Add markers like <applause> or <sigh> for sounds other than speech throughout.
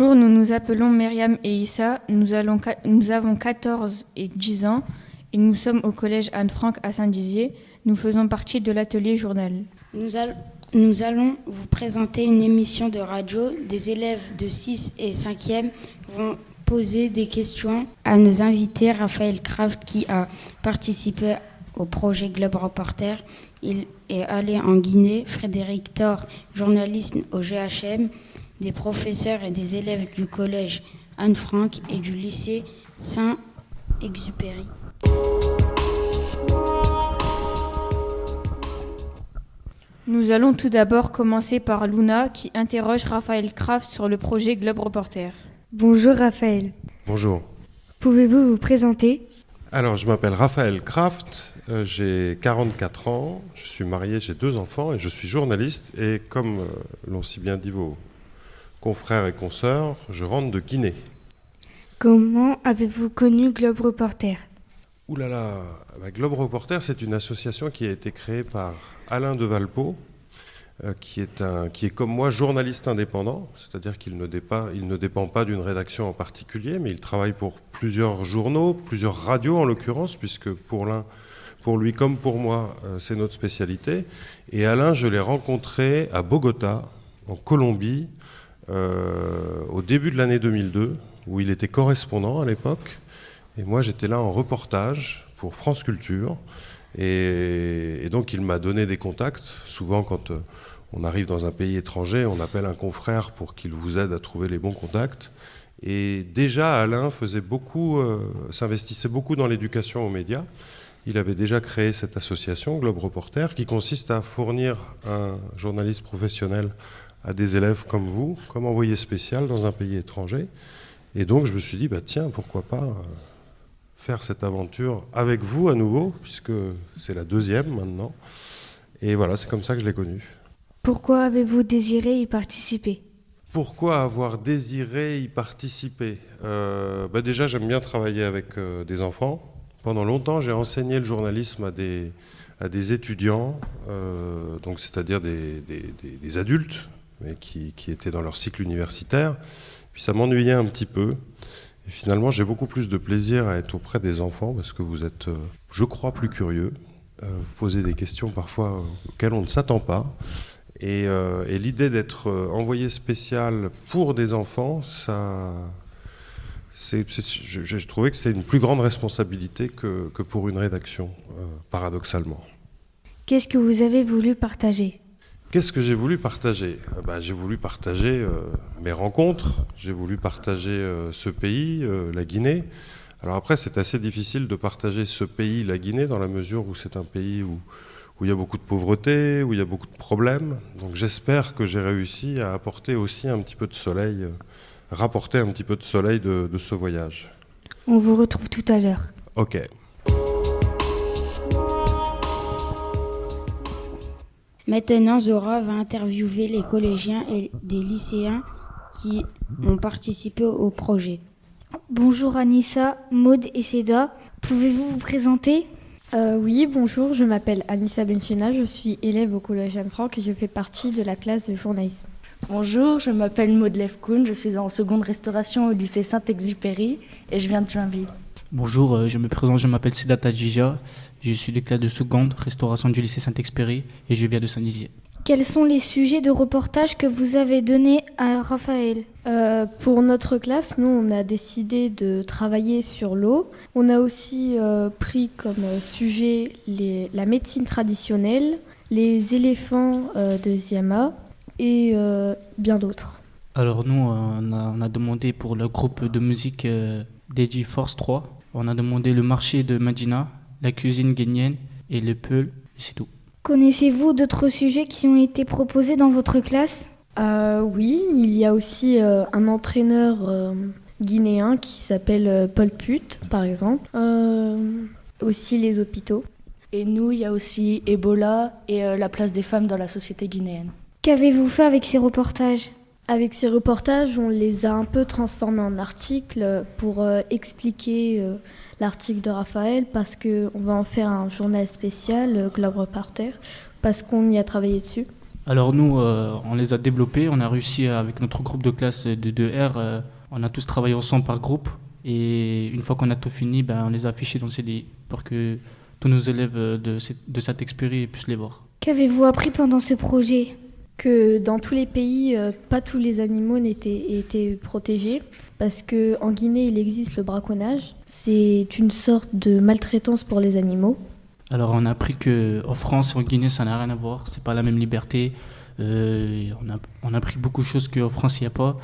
Bonjour, nous nous appelons Myriam et Issa. Nous, avons 14 et 10 ans et nous sommes au collège Anne-Franck à Saint-Dizier. Nous faisons partie de l'atelier journal. Nous, nous, allons vous présenter une émission de radio. Des élèves de 6 et 5e vont poser des questions à nos invités. Raphaël Kraft qui a participé au projet Globe Reporter. Il est allé en Guinée. Frédéric Thor, journaliste au GHM des professeurs et des élèves du collège Anne-Franck et du lycée Saint-Exupéry. Nous allons tout d'abord commencer par Luna qui interroge Raphaël Kraft sur le projet Globe Reporter. Bonjour Raphaël. Bonjour. Pouvez-vous vous présenter? Alors, je m'appelle Raphaël Kraft, euh, j'ai 44 ans, je suis marié, j'ai deux enfants et je suis journaliste. Et comme euh, l'ont si bien dit vos, confrères et consoeurs, je rentre de Guinée. Comment avez-vous connu Globe Reporter? Ouh là là, bah, Globe Reporter, c'est une association qui a été créée par Alain de Valpo, euh, qui, est un, qui est comme moi journaliste indépendant, c'est-à-dire qu'il ne, il ne dépend pas d'une rédaction en particulier, mais il travaille pour plusieurs journaux, plusieurs radios en l'occurrence, puisque pour l'un, pour lui comme pour moi, euh, c'est notre spécialité. Et Alain, je l'ai rencontré à Bogota, en Colombie, euh, au début de l'année 2002, où il était correspondant à l'époque. Et moi, j'étais là en reportage pour France Culture. Et, donc, il m'a donné des contacts. Souvent, quand euh, on arrive dans un pays étranger, on appelle un confrère pour qu'il vous aide à trouver les bons contacts. Et déjà, Alain faisait beaucoup, euh, s'investissait beaucoup dans l'éducation aux médias. Il avait déjà créé cette association, Globe Reporter, qui consiste à fournir un journaliste professionnel à des élèves comme vous, comme envoyé spécial dans un pays étranger. Et donc je me suis dit, bah, tiens, pourquoi pas euh, faire cette aventure avec vous à nouveau, puisque c'est la deuxième maintenant. Et voilà, c'est comme ça que je l'ai connu. Pourquoi avez-vous désiré y participer? Pourquoi avoir désiré y participer? Euh, bah Déjà, j'aime bien travailler avec euh, des enfants. Pendant longtemps, j'ai enseigné le journalisme à des, à des étudiants, donc c'est-à-dire des, des adultes mais qui, étaient dans leur cycle universitaire. Puis ça m'ennuyait un petit peu. Finalement, j'ai beaucoup plus de plaisir à être auprès des enfants parce que vous êtes, euh, je crois, plus curieux. Euh, vous posez des questions parfois auxquelles on ne s'attend pas. Et, euh, l'idée d'être envoyé spécial pour des enfants, ça, c'est, je, trouvais que c'était une plus grande responsabilité que pour une rédaction, paradoxalement. Qu'est-ce que vous avez voulu partager? Qu'est-ce que j'ai voulu partager? Euh, bah, J'ai voulu partager euh, mes rencontres, j'ai voulu partager euh, ce pays, la Guinée. Alors après, c'est assez difficile de partager ce pays, la Guinée, dans la mesure où c'est un pays où, où il y a beaucoup de pauvreté, où il y a beaucoup de problèmes. Donc j'espère que j'ai réussi à apporter aussi un petit peu de soleil, rapporter un petit peu de soleil de, de ce voyage. On vous retrouve tout à l'heure. Ok. Maintenant, Zora va interviewer les collégiens et des lycéens qui ont participé au projet. Bonjour Anissa, Maude et Seda. Pouvez-vous vous présenter? Euh, Oui, bonjour, je m'appelle Anissa Benchina, je suis élève au Collège Anne-Franck et je fais partie de la classe de journalisme. Bonjour, je m'appelle Maude Lefkoun, je suis en seconde restauration au lycée Saint-Exupéry et je viens de Joinville. Bonjour, euh, je me présente, je m'appelle Seda Tadjija, je suis de classe de seconde, restauration du lycée Saint-Exupéry et je viens de Saint-Dizier. Quels sont les sujets de reportage que vous avez donnés à Raphaël? Euh, Pour notre classe, nous, on a décidé de travailler sur l'eau. On a aussi euh, pris comme sujet les, la médecine traditionnelle, les éléphants euh, de Ziama et bien d'autres. Alors nous, on a, on a, demandé pour le groupe de musique DJ Force 3, on a demandé le marché de Medina, la cuisine guinéenne et le peul, c'est tout. Connaissez-vous d'autres sujets qui ont été proposés dans votre classe? Euh, Oui, il y a aussi euh, un entraîneur euh, guinéen qui s'appelle Paul Put, par exemple. aussi les hôpitaux. Et nous, il y a aussi Ebola et la place des femmes dans la société guinéenne. Qu'avez-vous fait avec ces reportages? Avec ces reportages, on les a un peu transformés en articles pour expliquer l'article de Raphaël parce qu'on va en faire un journal spécial, euh, Globe Reporter, parce qu'on y a travaillé dessus. Alors nous, on les a développés, on a réussi avec notre groupe de classe de 2R, on a tous travaillé ensemble par groupe et une fois qu'on a tout fini, ben, on les a affichés dans le CDI pour que tous nos élèves de, de cette expérience puissent les voir. Qu'avez-vous appris pendant ce projet? Que dans tous les pays, pas tous les animaux n'étaient étaient protégés parce qu'en Guinée, il existe le braconnage. C'est une sorte de maltraitance pour les animaux. Alors on a appris qu'en France, en Guinée, ça n'a rien à voir. C'est pas la même liberté. Euh, on, a, on a appris beaucoup de choses qu'en France, il n'y a pas.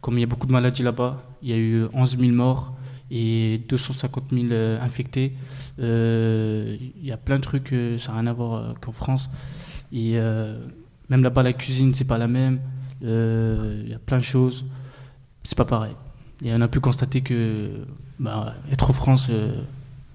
Comme il y a beaucoup de maladies là-bas, il y a eu 11 000 morts et 250 000 euh, infectés. Euh, il y a plein de trucs, ça n'a rien à voir qu'en France. Même là-bas, la cuisine, c'est pas la même. Il y a plein de choses. C'est pas pareil. Et on a pu constater que bah, être en France, euh,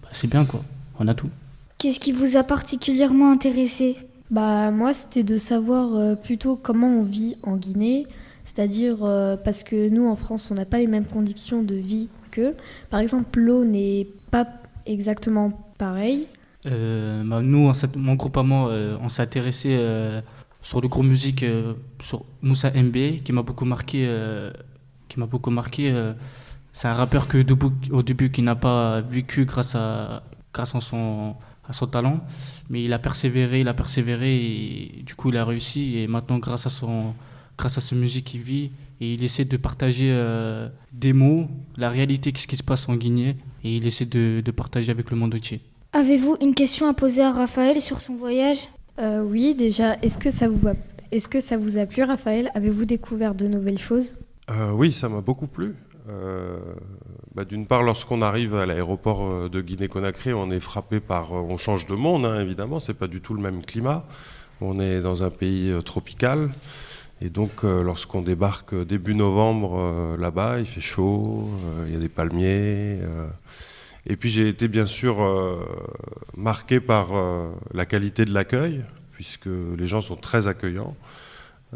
bah, c'est bien, quoi. On a tout. Qu'est-ce qui vous a particulièrement intéressé? Bah, Moi, c'était de savoir euh, plutôt comment on vit en Guinée. C'est-à-dire, euh, parce que nous, en France, on n'a pas les mêmes conditions de vie qu'eux. Par exemple, l'eau n'est pas exactement pareille. Bah, nous, mon groupe à moi, on s'est intéressé sur le groupe musique sur Moussa MB, qui m'a beaucoup marqué qui m'a beaucoup marqué. Euh, c'est un rappeur que au début qui n'a pas vécu grâce à grâce à son à son talent, mais il a persévéré, il a persévéré et du coup il a réussi et maintenant grâce à son grâce à sa musique il vit et il essaie de partager euh, des mots, la réalité, ce qui se passe en Guinée et il essaie de, de partager avec le monde entier. Avez-vous une question à poser à Raphaël sur son voyage? Euh, Oui, déjà, est-ce que ça vous a, plu, Raphaël? Avez-vous découvert de nouvelles choses? Euh, oui, ça m'a beaucoup plu. Euh, bah, d'une part, lorsqu'on arrive à l'aéroport de Guinée-Conakry, on est frappé par. On change de monde, hein, évidemment, c'est pas du tout le même climat. On est dans un pays tropical. Et donc, lorsqu'on débarque début novembre là-bas, il fait chaud, il y a des palmiers. Et puis, j'ai été bien sûr marqué par la qualité de l'accueil, puisque les gens sont très accueillants.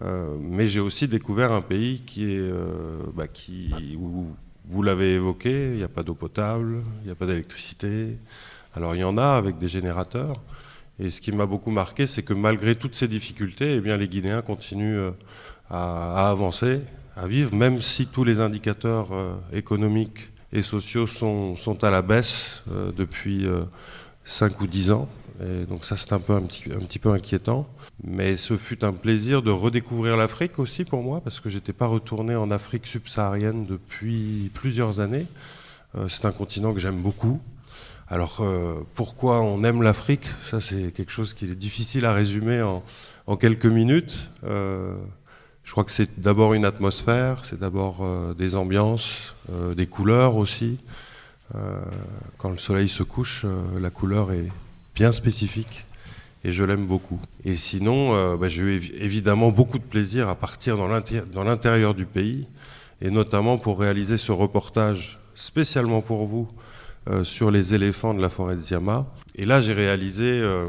Euh, mais j'ai aussi découvert un pays qui est, euh, bah, qui, où vous l'avez évoqué, il n'y a pas d'eau potable, il n'y a pas d'électricité. Alors il y en a avec des générateurs. Et ce qui m'a beaucoup marqué, c'est que malgré toutes ces difficultés, eh bien, les Guinéens continuent euh, à, avancer, à vivre, même si tous les indicateurs économiques et sociaux sont, à la baisse depuis 5 ou 10 ans. Et donc ça, c'est un, peu, un, petit, un petit peu inquiétant. Mais ce fut un plaisir de redécouvrir l'Afrique aussi pour moi, parce que j'étais pas retourné en Afrique subsaharienne depuis plusieurs années. Euh, c'est un continent que j'aime beaucoup. Alors euh, pourquoi on aime l'Afrique? Ça c'est quelque chose qui est difficile à résumer en, en quelques minutes. Euh, je crois que c'est d'abord une atmosphère, c'est d'abord des ambiances, des couleurs aussi. quand le soleil se couche, la couleur est bien spécifique et je l'aime beaucoup. Et sinon, euh, bah, j'ai eu évidemment beaucoup de plaisir à partir dans l'intérieur du pays, et notamment pour réaliser ce reportage spécialement pour vous euh, sur les éléphants de la forêt de Ziama. Et là, j'ai réalisé euh,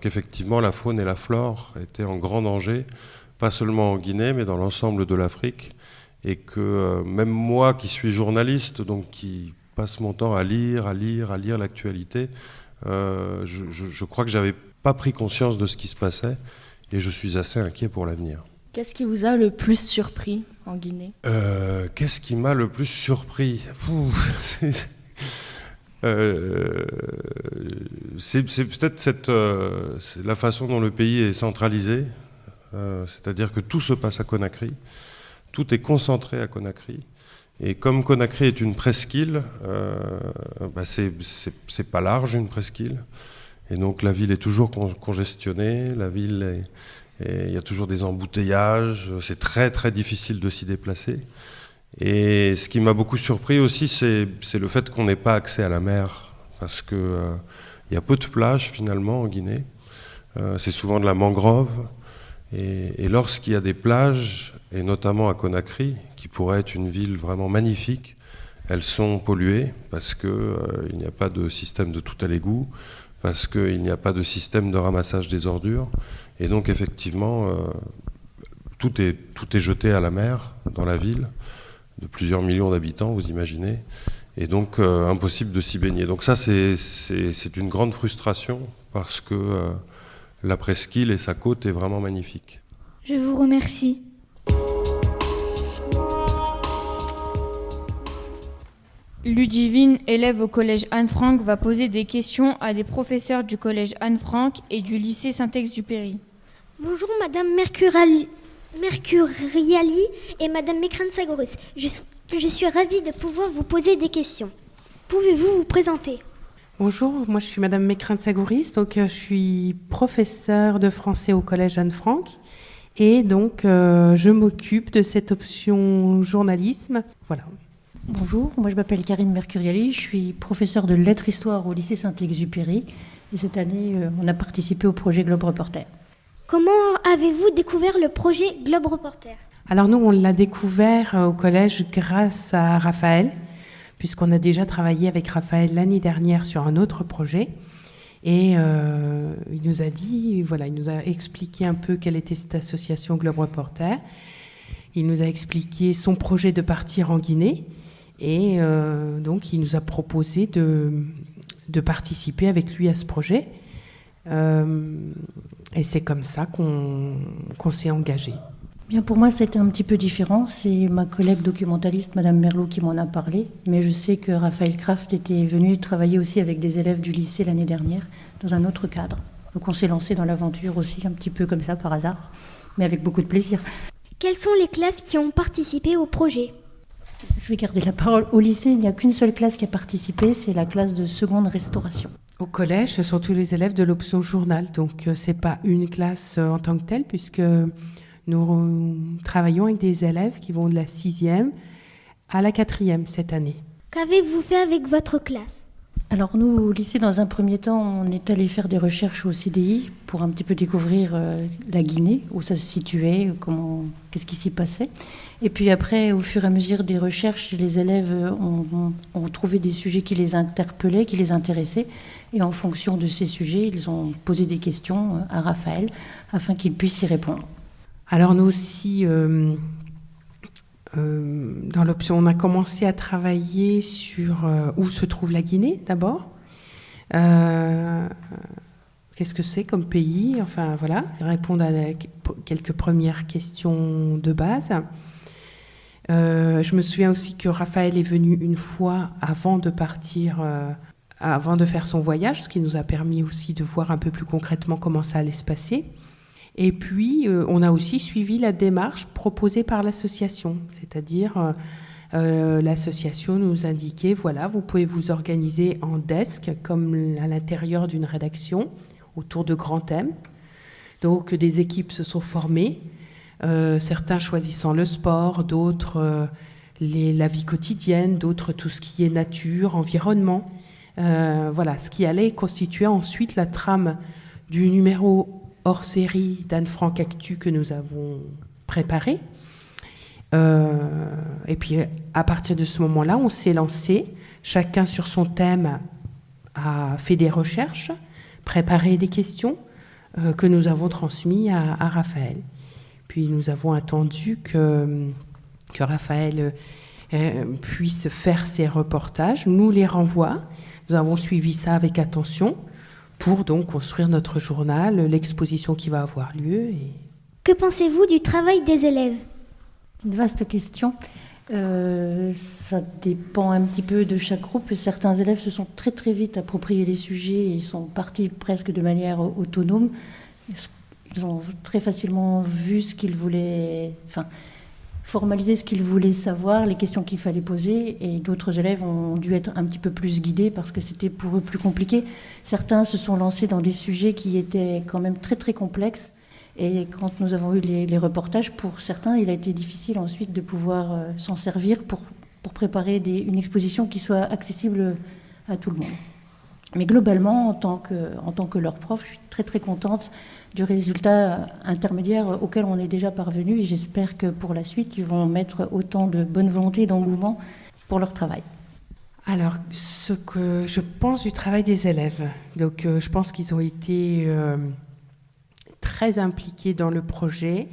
qu'effectivement la faune et la flore étaient en grand danger, pas seulement en Guinée, mais dans l'ensemble de l'Afrique, et que même moi qui suis journaliste, donc qui passe mon temps à lire, à lire, à lire l'actualité, je, je, crois que j'avais pas pris conscience de ce qui se passait et je suis assez inquiet pour l'avenir. Qu'est-ce qui vous a le plus surpris en Guinée? Euh, Qu'est-ce qui m'a le plus surpris? <laughs> Euh, C'est peut-être cette, euh, la façon dont le pays est centralisé, c'est-à-dire que tout se passe à Conakry, tout est concentré à Conakry. Et comme Conakry est une presqu'île, bah c'est pas large une presqu'île. Et donc la ville est toujours congestionnée, la ville il y a toujours des embouteillages, c'est très très difficile de s'y déplacer. Et ce qui m'a beaucoup surpris aussi, c'est le fait qu'on n'ait pas accès à la mer, parce qu'il euh, y a peu de plages finalement en Guinée. Euh, c'est souvent de la mangrove. Et, lorsqu'il y a des plages, et notamment à Conakry, qui pourrait être une ville vraiment magnifique, elles sont polluées parce qu'il euh, n'y a pas de système de tout à l'égout parce qu'il n'y a pas de système de ramassage des ordures. Et donc effectivement, euh, tout, est, tout est jeté à la mer dans la ville, de plusieurs millions d'habitants, vous imaginez. Et donc euh, impossible de s'y baigner. Donc ça, c'est une grande frustration, parce que euh, la presqu'île et sa côte est vraiment magnifique. Je vous remercie. Ludivine, élève au collège Anne-Franck, va poser des questions à des professeurs du collège Anne-Franck et du lycée Saint-Exupéry. Bonjour Madame Mercuriali, Mercuriali et Madame Mekran-Sagoris. Je, je suis ravie de pouvoir vous poser des questions. Pouvez-vous vous présenter? Bonjour, moi je suis Madame Mécrin-Sagouris, donc euh, je suis professeure de français au collège Anne-Franck et donc euh, je m'occupe de cette option journalisme. Voilà. Bonjour, moi je m'appelle Karine Mercuriali, je suis professeure de lettres histoire au lycée Saint-Exupéry et cette année euh, on a participé au projet Globe Reporter. Comment avez-vous découvert le projet Globe Reporter? Alors nous on l'a découvert au collège grâce à Raphaël puisqu'on a déjà travaillé avec Raphaël l'année dernière sur un autre projet. Et euh, il nous a dit, voilà, il nous a expliqué un peu quelle était cette association Globe Reporter. Il nous a expliqué son projet de partir en Guinée. Et euh, donc, il nous a proposé de, participer avec lui à ce projet. Euh, et c'est comme ça qu'on qu s'est engagé. Bien, pour moi, c'était un petit peu différent. C'est ma collègue documentaliste, Madame Merlot, qui m'en a parlé. Mais je sais que Raphaël Kraft était venu travailler aussi avec des élèves du lycée l'année dernière, dans un autre cadre. Donc on s'est lancé dans l'aventure aussi, un petit peu comme ça, par hasard, mais avec beaucoup de plaisir. Quelles sont les classes qui ont participé au projet? Je vais garder la parole. Au lycée, il n'y a qu'une seule classe qui a participé, c'est la classe de seconde restauration. Au collège, ce sont tous les élèves de l'option journal. Donc ce n'est pas une classe en tant que telle, puisque nous travaillons avec des élèves qui vont de la sixième à la quatrième cette année. Qu'avez-vous fait avec votre classe? Alors nous, au lycée, dans un premier temps, on est allé faire des recherches au CDI pour un petit peu découvrir euh, la Guinée, où ça se situait, comment, qu'est-ce qui s'y passait. Et puis après, au fur et à mesure des recherches, les élèves ont, ont, ont trouvé des sujets qui les interpellaient, qui les intéressaient. Et en fonction de ces sujets, ils ont posé des questions à Raphaël afin qu'il puisse y répondre. Alors nous aussi, euh, euh, dans l'option, on a commencé à travailler sur euh, où se trouve la Guinée d'abord. Qu'est-ce que c'est comme pays? Enfin voilà, répondre à quelques premières questions de base. je me souviens aussi que Raphaël est venu une fois avant de partir, avant de faire son voyage, ce qui nous a permis aussi de voir un peu plus concrètement comment ça allait se passer. Et puis, euh, on a aussi suivi la démarche proposée par l'association, c'est-à-dire euh, euh, l'association nous indiquait, voilà, vous pouvez vous organiser en desk, comme à l'intérieur d'une rédaction, autour de grands thèmes. Donc, des équipes se sont formées, certains choisissant le sport, d'autres la vie quotidienne, d'autres tout ce qui est nature, environnement. voilà, ce qui allait constituer ensuite la trame du numéro hors série d'Anne Frank Actu que nous avons préparé. Euh, et puis à partir de ce moment-là, on s'est lancé, chacun sur son thème a fait des recherches, préparé des questions euh, que nous avons transmises à, à, Raphaël. Puis nous avons attendu que, que Raphaël euh, puisse faire ses reportages, nous les renvoie. Nous avons suivi ça avec attention pour donc construire notre journal, l'exposition qui va avoir lieu. Et... Que pensez-vous du travail des élèves? Une vaste question. Euh, ça dépend un petit peu de chaque groupe. Certains élèves se sont très très vite appropriés les sujets et sont partis presque de manière autonome. Ils ont très facilement vu ce qu'ils voulaient, enfin, formaliser ce qu'ils voulaient savoir, les questions qu'il fallait poser, et d'autres élèves ont dû être un petit peu plus guidés parce que c'était pour eux plus compliqué. Certains se sont lancés dans des sujets qui étaient quand même très très complexes, et quand nous avons eu les, reportages, pour certains, il a été difficile ensuite de pouvoir euh, s'en servir pour, préparer une exposition qui soit accessible à tout le monde. Mais globalement, en tant que, leur prof, je suis très très contente du résultat intermédiaire auquel on est déjà parvenu et j'espère que pour la suite, ils vont mettre autant de bonne volonté et d'engouement pour leur travail. Alors, ce que je pense du travail des élèves, donc euh, je pense qu'ils ont été euh, très impliqués dans le projet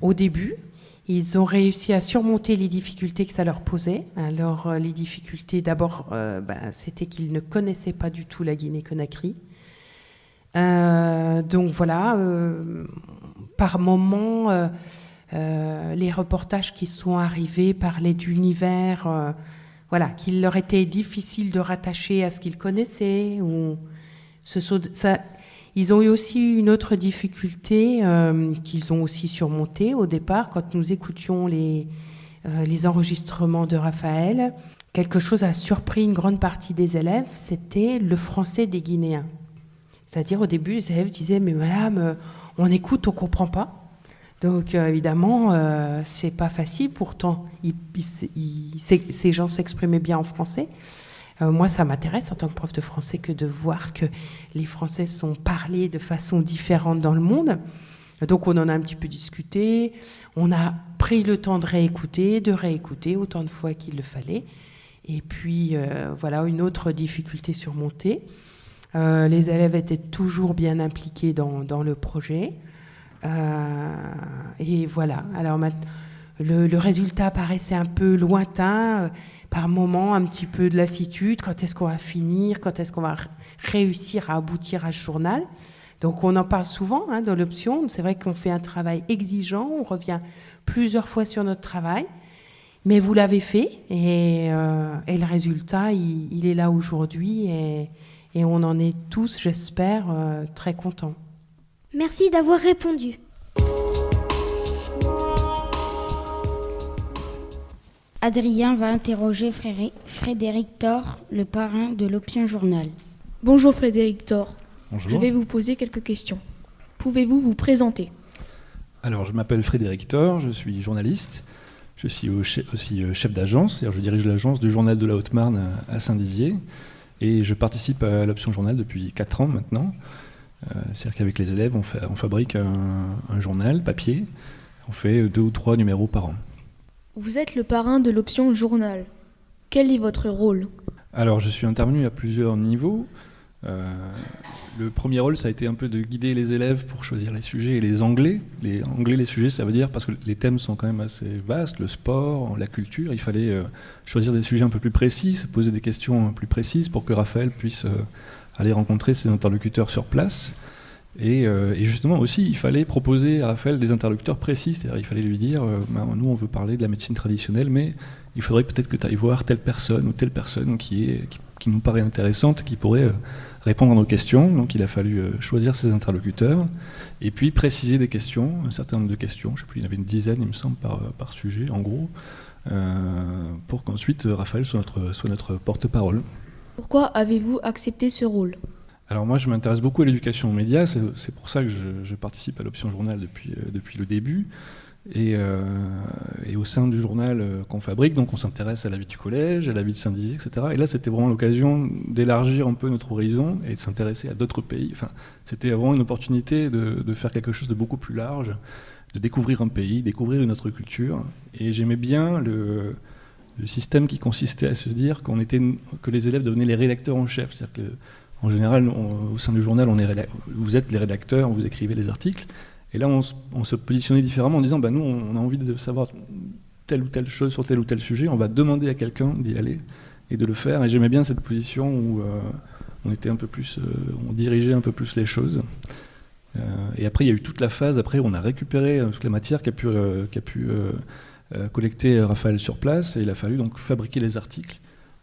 au début. Ils ont réussi à surmonter les difficultés que ça leur posait. Alors, euh, les difficultés, d'abord, euh, ben, c'était qu'ils ne connaissaient pas du tout la Guinée-Conakry. donc voilà, par moment, les reportages qui sont arrivés parlaient d'univers voilà, qu'il leur était difficile de rattacher à ce qu'ils connaissaient. Ou ce, ça, ils ont eu aussi une autre difficulté euh, qu'ils ont aussi surmontée au départ quand nous écoutions les, euh, les enregistrements de Raphaël. Quelque chose a surpris une grande partie des élèves, c'était le français des Guinéens. C'est-à-dire au début, les élèves disaient mais madame, euh, on écoute, on comprend pas. Donc évidemment, c'est pas facile. Pourtant, ces gens s'exprimaient bien en français. Euh, moi, ça m'intéresse en tant que prof de français que de voir que les Français sont parlés de façon différente dans le monde. Donc on en a un petit peu discuté, on a pris le temps de réécouter, de réécouter autant de fois qu'il le fallait. Et puis euh, voilà, une autre difficulté surmontée. Euh, les élèves étaient toujours bien impliqués dans, le projet. et voilà, alors le, le, résultat paraissait un peu lointain par moment un petit peu de lassitude, quand est-ce qu'on va finir, quand est-ce qu'on va réussir à aboutir à ce journal? Donc on en parle souvent hein, dans l'option, c'est vrai qu'on fait un travail exigeant, on revient plusieurs fois sur notre travail, mais vous l'avez fait et, euh, le résultat, il, est là aujourd'hui et, on en est tous, j'espère, euh, très contents. Merci d'avoir répondu. Adrien va interroger Frédéric Thor, le parrain de l'Option Journal. Bonjour Frédéric Thor. Bonjour. Je vais vous poser quelques questions. Pouvez-vous vous présenter? Alors, je m'appelle Frédéric Thor, je suis journaliste. Je suis aussi euh, chef d'agence, je dirige l'agence du Journal de la Haute-Marne à Saint-Dizier. Et je participe à l'Option Journal depuis 4 ans maintenant. Euh, c'est-à-dire qu'avec les élèves, on, fabrique un, un journal papier. On fait deux ou trois numéros par an. Vous êtes le parrain de l'option journal. Quel est votre rôle? Alors, je suis intervenu à plusieurs niveaux. Euh, le premier rôle, ça a été un peu de guider les élèves pour choisir les sujets et les anglais. Les anglais, les sujets, ça veut dire parce que les thèmes sont quand même assez vastes, le sport, la culture. Il fallait euh, choisir des sujets un peu plus précis, se poser des questions plus précises pour que Raphaël puisse euh, aller rencontrer ses interlocuteurs sur place. Euh, et, justement aussi, il fallait proposer à Raphaël des interlocuteurs précis, c'est-à-dire il fallait lui dire, euh, bah, nous on veut parler de la médecine traditionnelle, mais il faudrait peut-être que tu ailles voir telle personne ou telle personne qui, est, qui, nous paraît intéressante, qui pourrait euh, répondre à nos questions. Donc il a fallu choisir ses interlocuteurs, et puis préciser des questions, un certain nombre de questions, je ne sais plus, il y en avait une dizaine il me semble par, par sujet en gros, pour qu'ensuite Raphaël soit notre, soit notre porte-parole. Pourquoi avez-vous accepté ce rôle? Alors moi, je m'intéresse beaucoup à l'éducation aux médias, c'est pour ça que je, participe à l'option journal depuis, euh, depuis le début. Euh, et, au sein du journal euh, qu'on fabrique, donc on s'intéresse à la vie du collège, à la vie de Saint-Dizier, etc. Et là, c'était vraiment l'occasion d'élargir un peu notre horizon et de s'intéresser à d'autres pays. Enfin, c'était vraiment une opportunité de, faire quelque chose de beaucoup plus large, de découvrir un pays, découvrir une autre culture. Et j'aimais bien le, le, système qui consistait à se dire était, que les élèves devenaient les rédacteurs en chef, c'est-à-dire que en général, au sein du journal, on est vous êtes les rédacteurs, vous écrivez les articles. Et là, on, se positionnait différemment en disant bah, nous, on a envie de savoir telle ou telle chose sur tel ou tel sujet, on va demander à quelqu'un d'y aller et de le faire. Et j'aimais bien cette position où euh, on était un peu plus, euh, on dirigeait un peu plus les choses. Euh, et après, il y a eu toute la phase après on a récupéré toute la matière qu'a pu, pu collecter Raphaël sur place, et il a fallu donc fabriquer les articles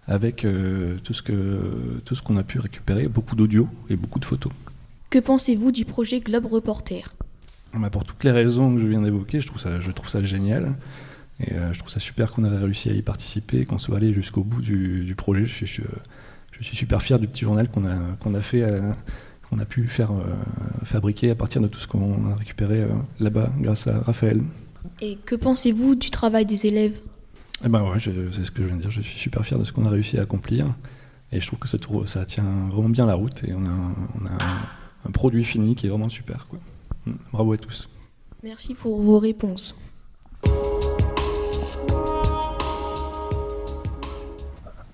avec euh, tout ce qu'on a pu récupérer, beaucoup d'audio et beaucoup de photos. Que pensez-vous du projet Globe Reporter? Bah, Pour toutes les raisons que je viens d'évoquer, je trouve ça je trouve ça génial. Et euh, je trouve ça super qu'on ait réussi à y participer, qu'on soit allé jusqu'au bout du, projet. Je suis, je, suis, super fier du petit journal qu'on a, qu'on a fait, euh, qu'on a pu faire fabriquer à partir de tout ce qu'on a récupéré là-bas grâce à Raphaël. Et que pensez-vous du travail des élèves? Eh ben ouais, c'est ce que je viens de dire. Je suis super fier de ce qu'on a réussi à accomplir. Et je trouve que ça, ça tient vraiment bien la route. Et on a, on a un, produit fini qui est vraiment super. Quoi. Mm. Bravo à tous. Merci pour vos réponses.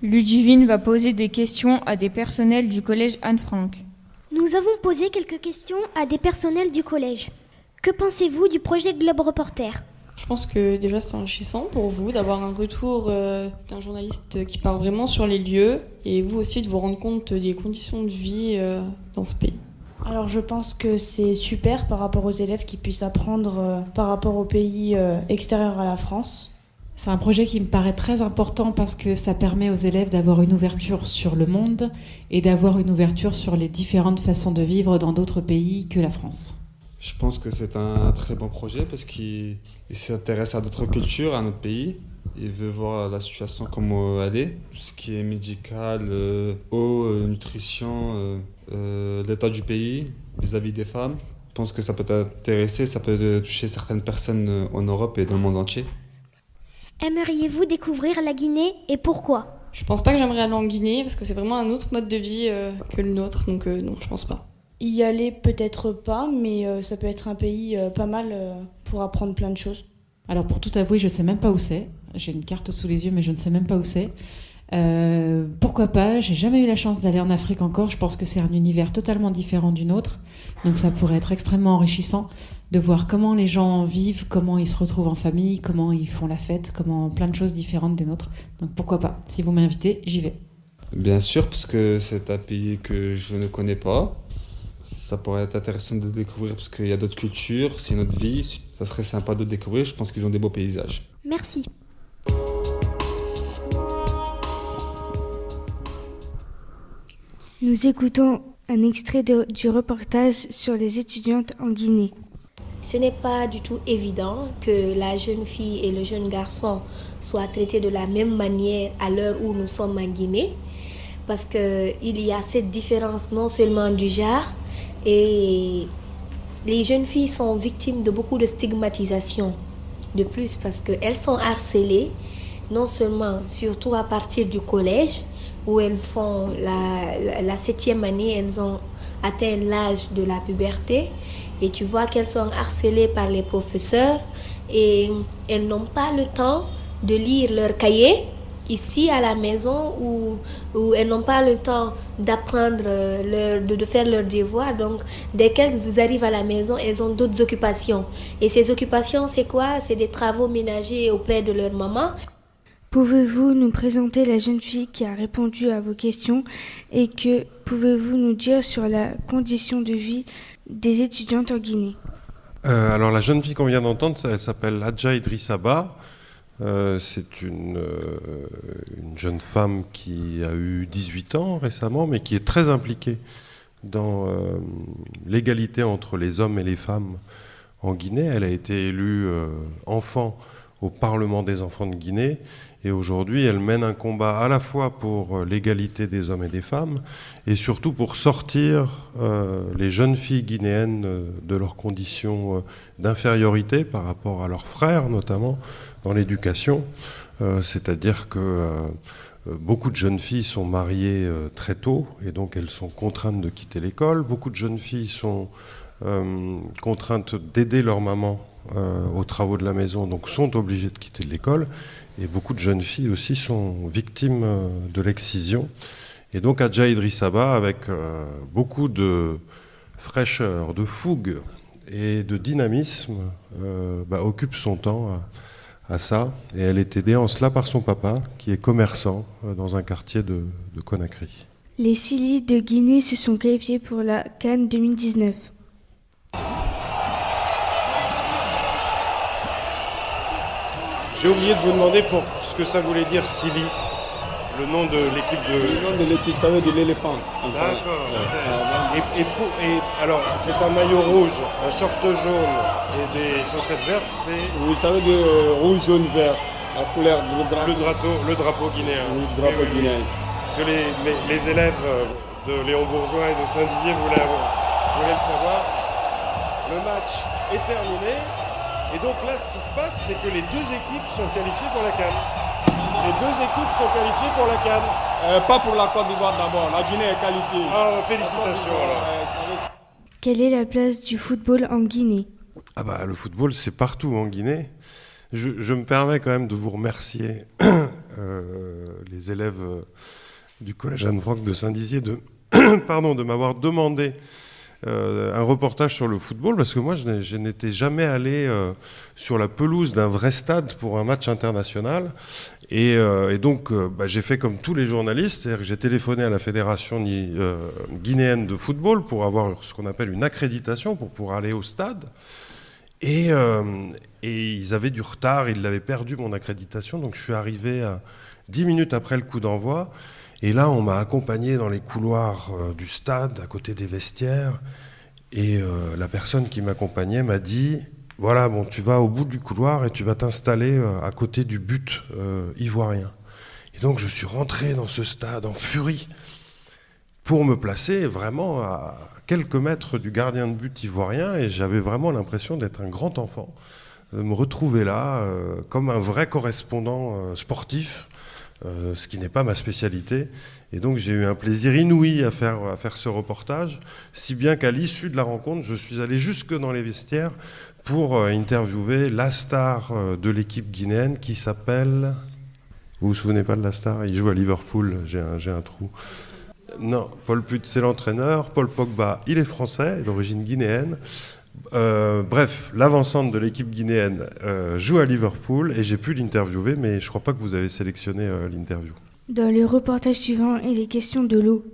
Ludivine va poser des questions à des personnels du collège Anne-Franck. Nous avons posé quelques questions à des personnels du collège. Que pensez-vous du projet Globe Reporter? Je pense que déjà c'est enrichissant pour vous d'avoir un retour euh, d'un journaliste qui parle vraiment sur les lieux et vous aussi de vous rendre compte des conditions de vie euh, dans ce pays. Alors je pense que c'est super par rapport aux élèves qui puissent apprendre euh, par rapport aux pays euh, extérieurs à la France. C'est un projet qui me paraît très important parce que ça permet aux élèves d'avoir une ouverture sur le monde et d'avoir une ouverture sur les différentes façons de vivre dans d'autres pays que la France. Je pense que c'est un très bon projet parce qu'il s'intéresse à d'autres cultures, à notre pays. Il veut voir la situation comme elle est, tout ce qui est médical, euh, eau, euh, nutrition, euh, l'état du pays vis-à-vis des femmes. Je pense que ça peut intéresser, ça peut toucher certaines personnes en Europe et dans le monde entier. Aimeriez-vous découvrir la Guinée et pourquoi? Je pense pas que j'aimerais aller en Guinée parce que c'est vraiment un autre mode de vie que le nôtre, donc non, je pense pas. Y aller peut-être pas, mais ça peut être un pays pas mal pour apprendre plein de choses. Alors pour tout avouer, je sais même pas où c'est. J'ai une carte sous les yeux, mais je ne sais même pas où c'est. Euh, pourquoi pas? J'ai jamais eu la chance d'aller en Afrique encore. Je pense que c'est un univers totalement différent du nôtre. Donc ça pourrait être extrêmement enrichissant de voir comment les gens vivent, comment ils se retrouvent en famille, comment ils font la fête, comment plein de choses différentes des nôtres. Donc pourquoi pas? Si vous m'invitez, j'y vais. Bien sûr, parce que c'est un pays que je ne connais pas. Ça pourrait être intéressant de découvrir parce qu'il y a d'autres cultures, c'est notre vie. Ça serait sympa de découvrir. Je pense qu'ils ont des beaux paysages. Merci. Nous écoutons un extrait de, du reportage sur les étudiantes en Guinée. Ce n'est pas du tout évident que la jeune fille et le jeune garçon soient traités de la même manière à l'heure où nous sommes en Guinée, parce qu'il y a cette différence non seulement du genre, et les jeunes filles sont victimes de beaucoup de stigmatisation. De plus, parce qu'elles sont harcelées, non seulement, surtout à partir du collège, où elles font la, septième année, elles ont atteint l'âge de la puberté et tu vois qu'elles sont harcelées par les professeurs et elles n'ont pas le temps de lire leur cahier ici à la maison où, où elles n'ont pas le temps d'apprendre, leur, de, de, faire leurs devoirs. Donc, dès qu'elles arrivent à la maison, elles ont d'autres occupations. Et ces occupations, c'est quoi? C'est des travaux ménagers auprès de leur maman. Pouvez-vous nous présenter la jeune fille qui a répondu à vos questions et que pouvez-vous nous dire sur la condition de vie des étudiantes en Guinée? Euh, Alors la jeune fille qu'on vient d'entendre, elle s'appelle Adja Idrissaba. Euh, c'est une, euh, une, jeune femme qui a eu 18 ans récemment, mais qui est très impliquée dans euh, l'égalité entre les hommes et les femmes en Guinée. Elle a été élue enfant au Parlement des enfants de Guinée et aujourd'hui, elle mène un combat à la fois pour l'égalité des hommes et des femmes, et surtout pour sortir les jeunes filles guinéennes de leurs conditions d'infériorité par rapport à leurs frères, notamment dans l'éducation. Euh, c'est-à-dire que euh, beaucoup de jeunes filles sont mariées très tôt, et donc elles sont contraintes de quitter l'école. Beaucoup de jeunes filles sont contraintes d'aider leur maman aux travaux de la maison, donc sont obligées de quitter l'école. Et beaucoup de jeunes filles aussi sont victimes de l'excision. Et donc Adja Idrissaba, avec euh, beaucoup de fraîcheur, de fougue et de dynamisme, euh, bah, occupe son temps à, à, ça. Et elle est aidée en cela par son papa, qui est commerçant euh, dans un quartier de, de Conakry. Les Silly de Guinée se sont qualifiés pour la Cannes 2019. J'ai oublié de vous demander pour ce que ça voulait dire Silly, le nom de l'équipe de. Le nom de l'équipe, ça veut dire l'éléphant. D'accord. Et, et, et, alors, c'est un maillot rouge, un short jaune et des chaussettes vertes, c'est. Oui, ça veut dire rouge, jaune, vert. La couleur du drapeau. Le drapeau, le drapeau guinéen. Oui, le drapeau oui, guinéen. Parce que les, les, les, élèves de Léon Bourgeois et de Saint-Dizier voulaient, voulaient le savoir. Le match est terminé. Et donc là, ce qui se passe, c'est que les deux équipes sont qualifiées pour la Cannes. Les deux équipes sont qualifiées pour la Cannes. Euh, pas pour la Côte d'Ivoire d'abord. La Guinée est qualifiée. Ah, félicitations alors. Quelle est la place du football en Guinée? Ah bah le football, c'est partout en Guinée. Je, je, me permets quand même de vous remercier, <clears throat> euh, les élèves du collège Anne-Franck de Saint-Dizier, de, <clears throat> pardon, de m'avoir demandé euh, un reportage sur le football parce que moi je n'étais jamais allé euh, sur la pelouse d'un vrai stade pour un match international Et, euh, et donc, euh, bah, j'ai fait comme tous les journalistes, c'est-à-dire que j'ai téléphoné à la fédération euh, guinéenne de football pour avoir ce qu'on appelle une accréditation pour pouvoir aller au stade. Et, et ils avaient du retard, ils l'avaient perdu mon accréditation, donc je suis arrivé à 10 minutes après le coup d'envoi. Et là, on m'a accompagné dans les couloirs du stade, à côté des vestiaires. Et la personne qui m'accompagnait m'a dit voilà, bon, tu vas au bout du couloir et tu vas t'installer euh, à côté du but euh, ivoirien. Et donc, je suis rentré dans ce stade en furie pour me placer vraiment à quelques mètres du gardien de but ivoirien. Et j'avais vraiment l'impression d'être un grand enfant, de me retrouver là euh, comme un vrai correspondant sportif. Ce qui n'est pas ma spécialité. Et donc j'ai eu un plaisir inouï à faire ce reportage, si bien qu'à l'issue de la rencontre, je suis allé jusque dans les vestiaires pour euh, interviewer la star euh, de l'équipe guinéenne qui s'appelle... Vous vous souvenez pas de la star? Il joue à Liverpool, j'ai un, j'ai un trou. Non, Paul Put, c'est l'entraîneur. Paul Pogba, il est français, d'origine guinéenne. Euh, bref, l'avancante de l'équipe guinéenne euh, joue à Liverpool et j'ai pu l'interviewer, mais je crois pas que vous avez sélectionné euh, l'interview. Dans le reportage suivant, il est question de l'eau.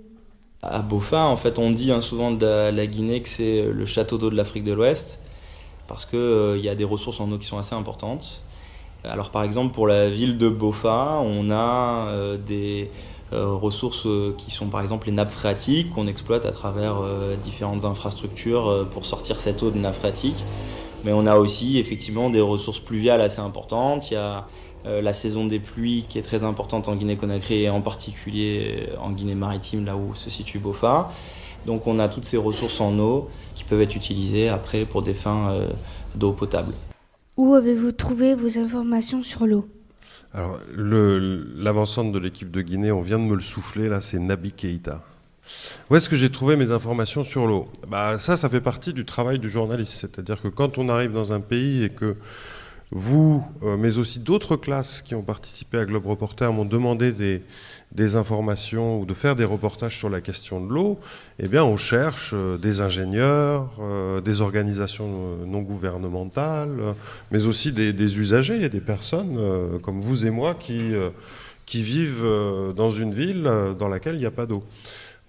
À Bofa, en fait, on dit hein, souvent de la- la Guinée que c'est le château d'eau de l'Afrique de l'Ouest, parce qu'il y a des ressources en eau qui sont assez importantes. Alors, par exemple, pour la ville de Bofa, on a euh, des euh, ressources euh, qui sont, par exemple, les nappes phréatiques qu'on exploite à travers euh, différentes infrastructures euh, pour sortir cette eau de nappes phréatiques. Mais on a aussi, effectivement, des ressources pluviales assez importantes. Il y a euh, la saison des pluies qui est très importante en Guinée-Conakry et en particulier euh, en Guinée-Maritime, là où se situe Bofa. Donc on a toutes ces ressources en eau qui peuvent être utilisées après pour des fins euh, d'eau potable. Où avez-vous trouvé vos informations sur l'eau? Alors, le- l'avancante de l'équipe de Guinée, on vient de me le souffler, là, c'est Nabi Keïta. Où est-ce que j'ai trouvé mes informations sur l'eau? Bah, Ça, ça fait partie du travail du journaliste. C'est-à-dire que quand on arrive dans un pays et que vous, euh, mais aussi d'autres classes qui ont participé à Globe Reporter m'ont demandé des, informations ou de faire des reportages sur la question de l'eau, eh bien, on cherche euh, des ingénieurs, euh, des organisations non gouvernementales, mais aussi des, usagers, des personnes comme vous et moi qui, vivent dans une ville dans laquelle il n'y a pas d'eau.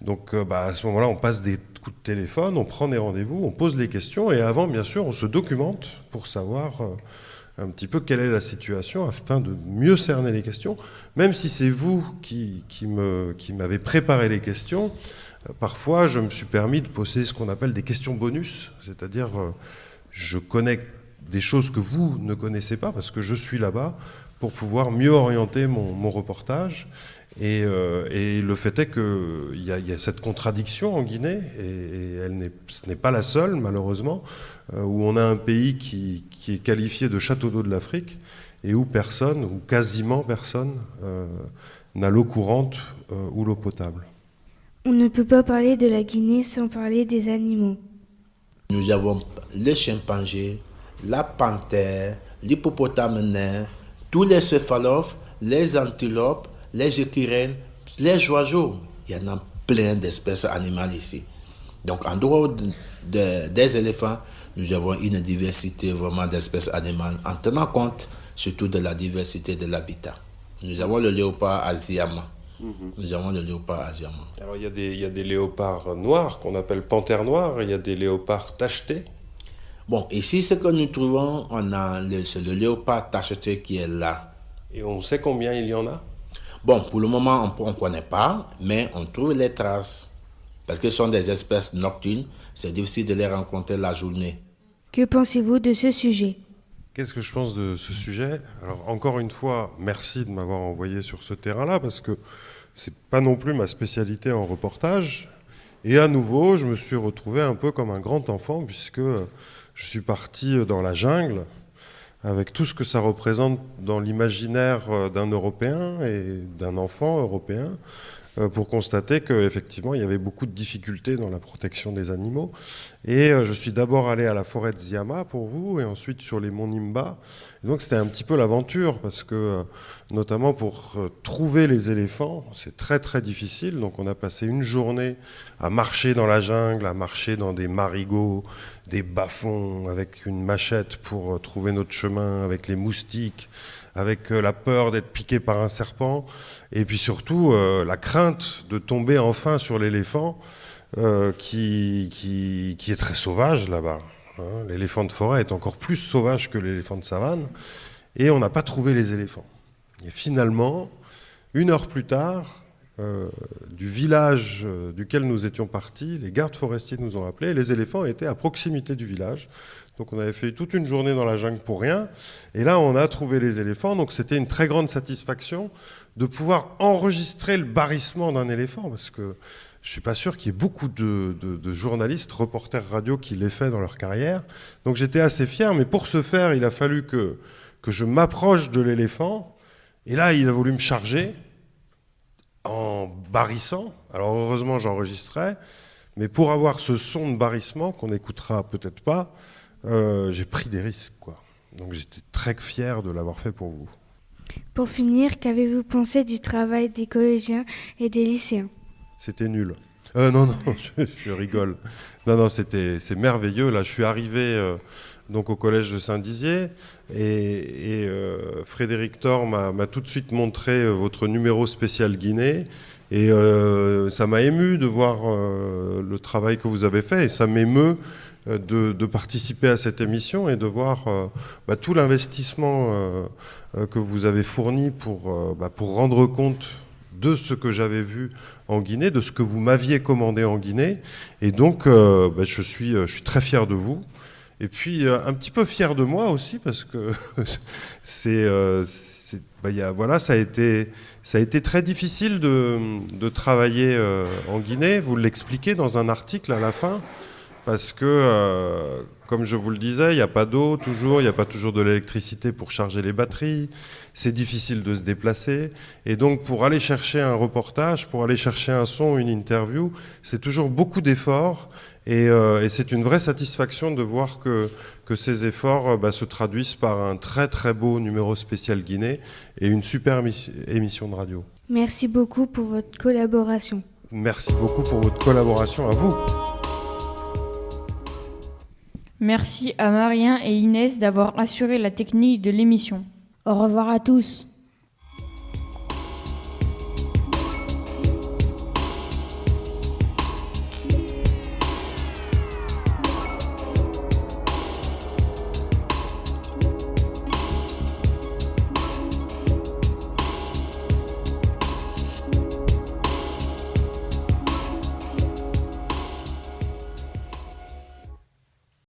Donc bah, à ce moment-là, on passe des coups de téléphone, on prend des rendez-vous, on pose des questions, et avant, bien sûr, on se documente pour savoir un petit peu quelle est la situation afin de mieux cerner les questions. Même si c'est vous qui, m'avez préparé les questions, euh, parfois je me suis permis de poser ce qu'on appelle des questions bonus, c'est-à-dire euh, je connais des choses que vous ne connaissez pas parce que je suis là-bas pour pouvoir mieux orienter mon reportage. Et, euh, et le fait est qu'il y, a- il y a cette contradiction en Guinée, et, et elle n'est- ce n'est pas la seule, malheureusement, euh, où on a un pays qui, qui est qualifié de château d'eau de l'Afrique, et où personne, ou quasiment personne, euh, n'a l'eau courante euh, ou l'eau potable. On ne peut pas parler de la Guinée sans parler des animaux. Nous avons les chimpanzés, la panthère, l'hippopotame nain, tous les céphalophes, les antilopes, les écureuils, les oiseaux. Il y en a plein d'espèces animales ici. Donc, en dehors de- de- des éléphants, nous avons une diversité vraiment d'espèces animales en tenant compte surtout de la diversité de l'habitat. Nous avons le léopard asiama. Nous avons le léopard asiama. Alors il y, a des, il y a des léopards noirs qu'on appelle panthères noires, il y a des léopards tachetés. Bon, ici, ce que nous trouvons, on a le léopard tacheté qui est là. Et on sait combien il y en a? Bon, pour le moment, on ne connaît pas, mais on trouve les traces. Parce que ce sont des espèces nocturnes, c'est difficile de les rencontrer la journée. Que pensez-vous de ce sujet? Qu'est-ce que je pense de ce sujet? Alors encore une fois, merci de m'avoir envoyé sur ce terrain-là parce que c'est pas non plus ma spécialité en reportage. Et à nouveau, je me suis retrouvé un peu comme un grand enfant puisque je suis parti dans la jungle avec tout ce que ça représente dans l'imaginaire euh, d'un Européen et d'un enfant européen pour constater qu'effectivement il y avait beaucoup de difficultés dans la protection des animaux. Et euh, je suis d'abord allé à la forêt de Ziama pour vous et ensuite sur les monts Nimba. Donc c'était un petit peu l'aventure parce que euh, notamment pour euh, trouver les éléphants, c'est très très difficile. Donc on a passé une journée à marcher dans la jungle, à marcher dans des marigots, des bas-fonds avec une machette pour euh, trouver notre chemin avec les moustiques, avec la peur d'être piqué par un serpent, et puis surtout la crainte de tomber enfin sur l'éléphant, qui, qui, est très sauvage là-bas. Hein. L'éléphant de forêt est encore plus sauvage que l'éléphant de savane, et on n'a pas trouvé les éléphants. Et finalement, une heure plus tard, euh, du village euh, duquel nous étions partis, les gardes forestiers nous ont appelés, les éléphants étaient à proximité du village. Donc on avait fait toute une journée dans la jungle pour rien, et là on a trouvé les éléphants, donc c'était une très grande satisfaction de pouvoir enregistrer le barrissement d'un éléphant, parce que je ne suis pas sûr qu'il y ait beaucoup de, journalistes, reporters radio qui l'aient fait dans leur carrière. Donc j'étais assez fier, mais pour ce faire, il a fallu que, que je m'approche de l'éléphant. Et là, il a voulu me charger en barrissant. Alors heureusement, j'enregistrais. Mais pour avoir ce son de barrissement, qu'on n'écoutera peut-être pas, euh, j'ai pris des risques. Quoi. Donc j'étais très fier de l'avoir fait pour vous. Pour finir, qu'avez-vous pensé du travail des collégiens et des lycéens? C'était nul. Euh, non, non, <laughs> je, rigole. Non, non, c'était, c'est merveilleux. Là, je suis arrivé euh, donc au collège de Saint-Dizier et, euh, Frédéric Thor m'a, tout de suite montré votre numéro spécial Guinée. Et ça m'a ému de voir le travail que vous avez fait et ça m'émeut de, participer à cette émission et de voir bah, tout l'investissement que vous avez fourni pour, bah, pour rendre compte de ce que j'avais vu en Guinée, de ce que vous m'aviez commandé en Guinée. Et donc, euh, bah, je, suis, euh, je suis très fier de vous. Et puis, euh, un petit peu fier de moi aussi, parce que <laughs> c'est, voilà, ça a, été, ça a été très difficile de, de travailler en Guinée. Vous l'expliquez dans un article à la fin, parce que comme je vous le disais, il n'y a pas d'eau toujours, il n'y a pas toujours de l'électricité pour charger les batteries, c'est difficile de se déplacer. Et donc pour aller chercher un reportage, pour aller chercher un son, une interview, c'est toujours beaucoup d'efforts. Et, euh, c'est une vraie satisfaction de voir que, que ces efforts euh, bah, se traduisent par un très très beau numéro spécial Guinée et une super émission de radio. Merci beaucoup pour votre collaboration. Merci beaucoup pour votre collaboration à vous. Merci à Marien et Inès d'avoir assuré la technique de l'émission. Au revoir à tous.